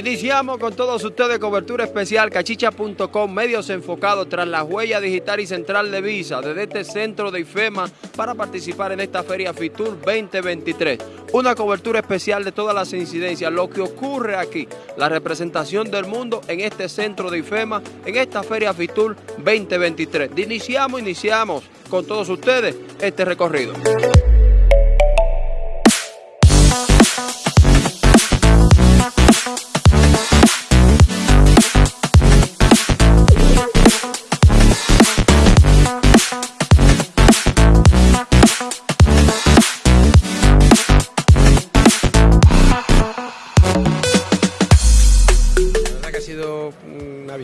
Iniciamos con todos ustedes cobertura especial cachicha.com, medios enfocados tras la huella digital y central de Visa desde este centro de IFEMA para participar en esta Feria Fitur 2023. Una cobertura especial de todas las incidencias, lo que ocurre aquí, la representación del mundo en este centro de IFEMA, en esta Feria Fitur 2023. Iniciamos, iniciamos con todos ustedes este recorrido.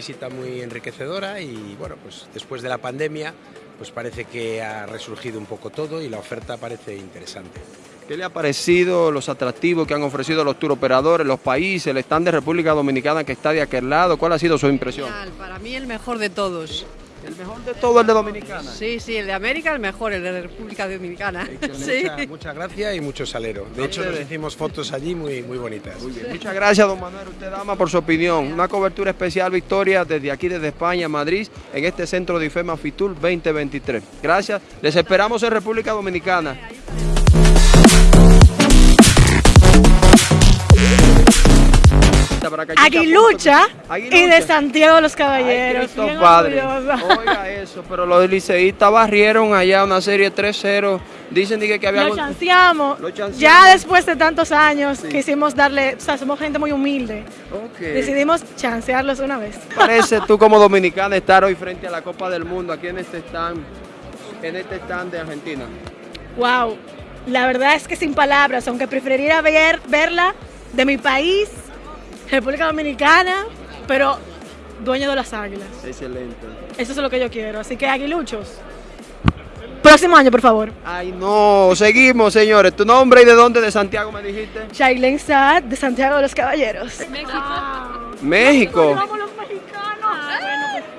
Visita muy enriquecedora y bueno, pues después de la pandemia, pues parece que ha resurgido un poco todo y la oferta parece interesante. ¿Qué le ha parecido los atractivos que han ofrecido los turoperadores, los países, el stand de República Dominicana que está de aquel lado? ¿Cuál ha sido su impresión? Para mí el mejor de todos. ¿El mejor de todo el de Dominicana? Sí, sí, el de América el mejor, el de República Dominicana. Sí. Muchas gracias y mucho salero. De hecho, nos hicimos fotos allí muy, muy bonitas. Muchas gracias, don Manuel, usted dama, por su opinión. Una cobertura especial, Victoria, desde aquí, desde España, Madrid, en este centro de IFEMA Fitur 2023. Gracias. Les esperamos en República Dominicana. Aguilucha, y de Santiago los Caballeros. padre. Oiga eso, pero los liceístas barrieron allá una serie 3-0. Dicen que, que había... Lo chanceamos. Ya después de tantos años quisimos darle, o sea, somos gente muy humilde. Decidimos chancearlos una vez. Parece tú como dominicana estar hoy frente a la Copa del Mundo aquí en este stand, en este stand de Argentina. Wow, la verdad es que sin palabras, aunque preferiría ver, verla de mi país, República Dominicana, pero dueño de las águilas. Excelente. Eso es lo que yo quiero. Así que aguiluchos. Próximo año, por favor. Ay, no. Seguimos, señores. ¿Tu nombre y de dónde de Santiago me dijiste? Shailen Saad, de Santiago de los Caballeros. México. México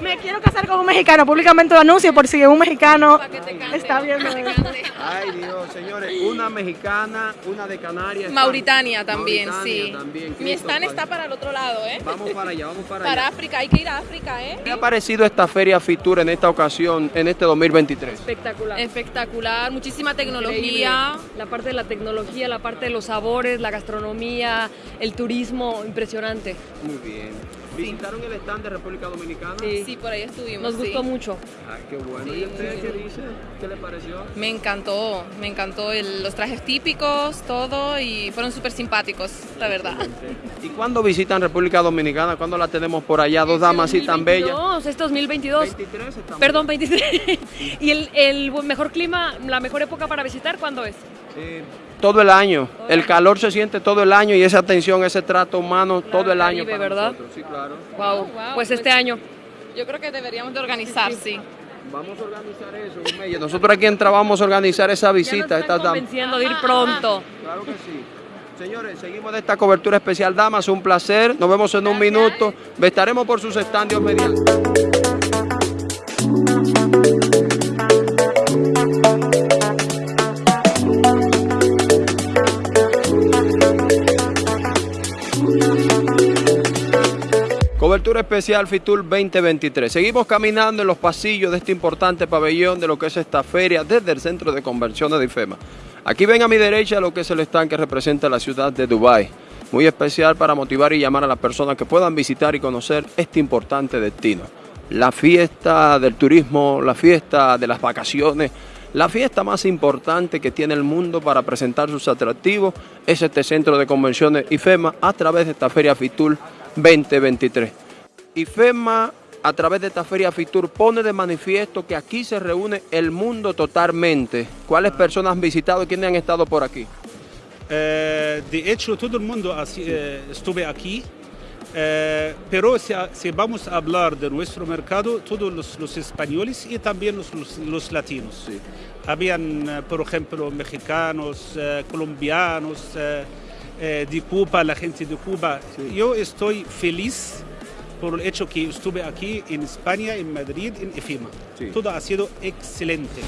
me quiero casar con un mexicano, públicamente lo anuncio por si un mexicano está viendo. Ay Dios, señores, una mexicana, una de Canarias. Mauritania también, sí. Mi stand está para el otro lado, ¿eh? Vamos para allá, vamos para allá. Para África, hay que ir a África, ¿eh? ¿Qué ha parecido esta feria Fitur en esta ocasión, en este 2023? Espectacular. Espectacular, muchísima tecnología. La parte de la tecnología, la parte de los sabores, la gastronomía, el turismo, impresionante. Muy bien. ¿Visitaron el stand de República Dominicana? Sí, por ahí estuvimos. Nos gustó mucho. Ah, qué bueno. ¿Y usted qué dice? ¿Qué le pareció? Me encantó, me encantó los trajes típicos, todo, y fueron súper simpáticos, la verdad. ¿Y cuándo visitan República Dominicana? ¿Cuándo la tenemos por allá? Dos damas así tan bellas. No, es 2022. 23 estamos. Perdón, 23. ¿Y el, el mejor clima, la mejor época para visitar, cuándo es? Eh, todo el año. el calor se siente todo el año y esa atención, ese trato humano todo el año. Para ¿verdad? Sí, claro. Wow. Pues este año. Yo creo que deberíamos de organizar, sí. Vamos a organizar eso, Nosotros aquí en vamos a organizar esa visita. Ya nos convenciendo de ir pronto. Claro que sí. Señores, seguimos de esta cobertura especial, damas. Un placer. Nos vemos en un minuto. Estaremos por sus estandios mediante. Cobertura especial Fitur 2023. Seguimos caminando en los pasillos de este importante pabellón de lo que es esta feria desde el centro de convenciones de IFEMA. Aquí ven a mi derecha lo que es el stand que representa la ciudad de Dubái. Muy especial para motivar y llamar a las personas que puedan visitar y conocer este importante destino. La fiesta del turismo, la fiesta de las vacaciones, la fiesta más importante que tiene el mundo para presentar sus atractivos es este centro de convenciones IFEMA a través de esta feria Fitur 2023. Y FEMA, a través de esta feria FITUR, pone de manifiesto que aquí se reúne el mundo totalmente. ¿Cuáles personas han visitado y quiénes han estado por aquí? Eh, de hecho, todo el mundo eh, estuve aquí, eh, pero si, vamos a hablar de nuestro mercado, todos los, españoles y también los, latinos. Habían, por ejemplo, mexicanos, colombianos, eh, de Cuba, la gente de Cuba. Yo estoy feliz por el hecho que estuve aquí en España, en Madrid, en EFIMA. Todo ha sido excelente.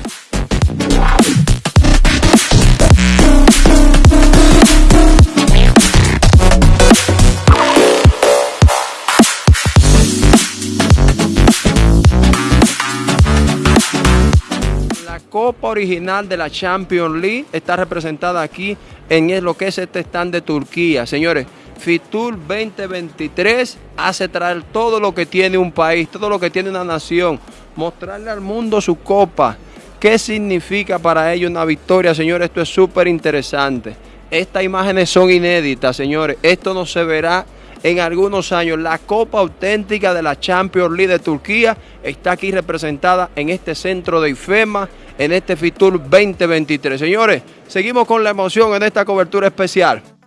La Copa original de la Champions League está representada aquí en lo que es este stand de Turquía. Señores, Fitur 2023 hace traer todo lo que tiene un país, todo lo que tiene una nación, mostrarle al mundo su copa. ¿Qué significa para ellos una victoria, señores? Esto es súper interesante. Estas imágenes son inéditas, señores. Esto no se verá en algunos años. La Copa Auténtica de la Champions League de Turquía está aquí representada en este centro de IFEMA, en este Fitur 2023. Señores, seguimos con la emoción en esta cobertura especial.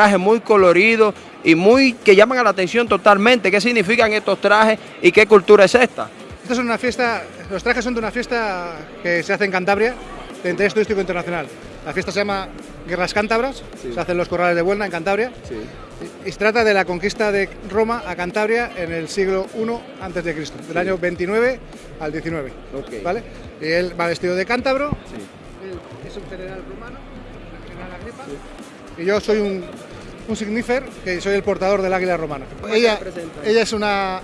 Traje muy colorido y muy que llaman a la atención totalmente. ¿Qué significan estos trajes y qué cultura es esta? Esta es una fiesta, los trajes son de una fiesta que se hace en Cantabria, de interés turístico internacional. La fiesta se llama Guerras Cántabras, se hacen los corrales de Buelna en Cantabria. Y, se trata de la conquista de Roma a Cantabria en el siglo I antes de Cristo, del año 29 al 19. ¿vale? Y él va vestido de cántabro, él es un general romano, general Agripa, y yo soy un, un signífer, que soy el portador del águila romana. Ella, ella es una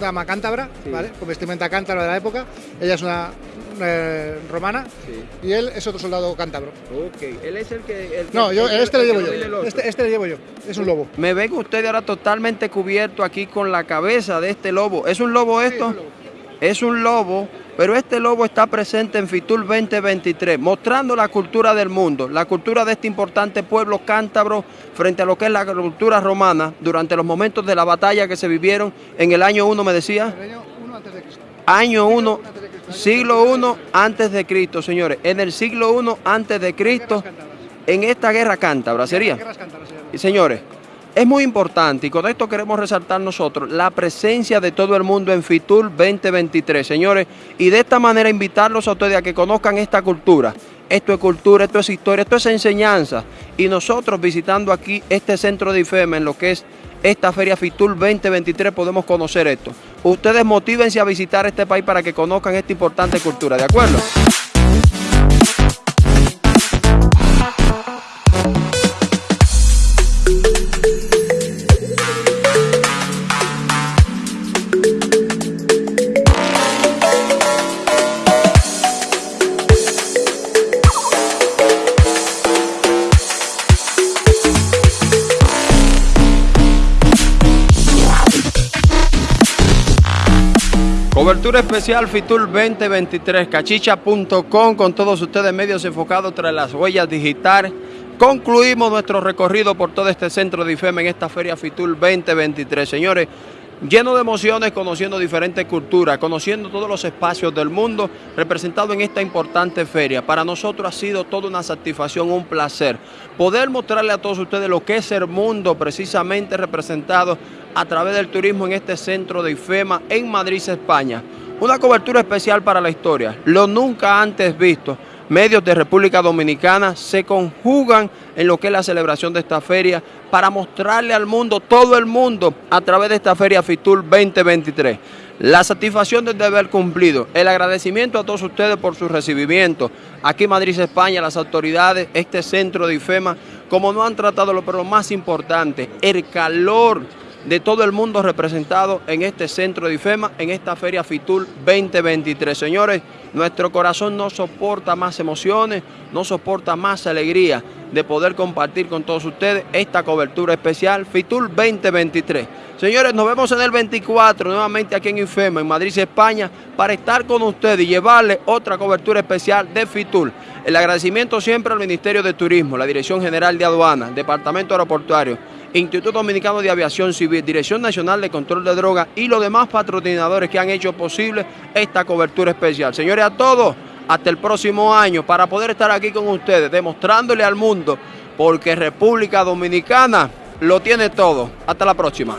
dama cántabra, ¿vale? con vestimenta cántabra de la época. Ella es una eh, romana y él es otro soldado cántabro. Ok, él es el que... no, yo, este lo llevo yo. Este, este, lo llevo yo. Es un lobo. Me ven ustedes ahora totalmente cubierto aquí con la cabeza de este lobo. ¿Es un lobo esto? es un lobo pero este lobo está presente en Fitur 2023, mostrando la cultura del mundo, la cultura de este importante pueblo cántabro frente a lo que es la cultura romana durante los momentos de la batalla que se vivieron en el año 1, me decía. El año 1 antes de Cristo. Año 1, siglo 1 antes de Cristo, señores. En el siglo 1 antes de Cristo, en esta guerra cántabra, ¿sería? Y señores, es muy importante y con esto queremos resaltar nosotros la presencia de todo el mundo en Fitur 2023, señores, y de esta manera invitarlos a ustedes a que conozcan esta cultura. Esto es cultura, esto es historia, esto es enseñanza. Y nosotros visitando aquí este centro de IFEMA en lo que es esta Feria Fitur 2023 podemos conocer esto. Ustedes motívense a visitar este país para que conozcan esta importante cultura, ¿de acuerdo? Cobertura especial Fitur 2023, cachicha.com con todos ustedes medios enfocados tras las huellas digitales. Concluimos nuestro recorrido por todo este centro de IFEM en esta Feria Fitur 2023. Señores, lleno de emociones, conociendo diferentes culturas, conociendo todos los espacios del mundo representados en esta importante feria. Para nosotros ha sido toda una satisfacción, un placer poder mostrarle a todos ustedes lo que es el mundo precisamente representado a través del turismo en este centro de IFEMA en Madrid, España. Una cobertura especial para la historia, lo nunca antes visto. Medios de República Dominicana se conjugan en lo que es la celebración de esta feria para mostrarle al mundo, todo el mundo, a través de esta feria FITUR 2023. La satisfacción del deber cumplido, el agradecimiento a todos ustedes por su recibimiento. Aquí Madrid, España, las autoridades, este centro de IFEMA, como no han tratado lo, pero lo más importante, el calor de todo el mundo representado en este centro de IFEMA, en esta Feria FITUR 2023. Señores, nuestro corazón no soporta más emociones, no soporta más alegría de poder compartir con todos ustedes esta cobertura especial FITUR 2023. Señores, nos vemos en el 24, nuevamente aquí en IFEMA, en Madrid, España, para estar con ustedes y llevarles otra cobertura especial de FITUR. El agradecimiento siempre al Ministerio de Turismo, la Dirección General de Aduanas, Departamento Aeroportuario, Instituto Dominicano de Aviación Civil, Dirección Nacional de Control de Drogas y los demás patrocinadores que han hecho posible esta cobertura especial. Señores, a todos, hasta el próximo año para poder estar aquí con ustedes, demostrándole al mundo, porque República Dominicana lo tiene todo. Hasta la próxima.